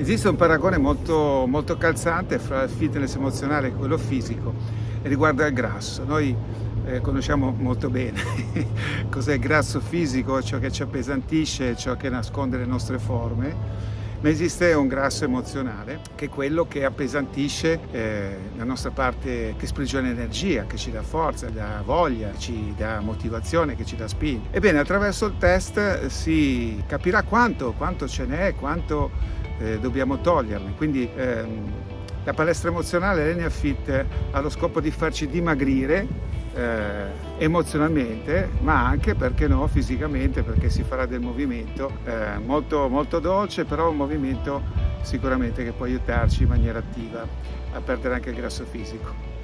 Esiste un paragone molto, molto calzante fra il fitness emozionale e quello fisico e riguarda il grasso. Noi eh, conosciamo molto bene cos'è il grasso fisico, ciò che ci appesantisce, ciò che nasconde le nostre forme, ma esiste un grasso emozionale che è quello che appesantisce eh, la nostra parte che sprigiona energia, che ci dà forza, dà voglia, ci dà motivazione, che ci dà spinta. Ebbene, attraverso il test si capirà quanto, quanto ce n'è, quanto eh, dobbiamo toglierli. Quindi ehm, la palestra emozionale Lenia Fit ha lo scopo di farci dimagrire eh, emozionalmente ma anche perché no fisicamente perché si farà del movimento eh, molto, molto dolce però un movimento sicuramente che può aiutarci in maniera attiva a perdere anche il grasso fisico.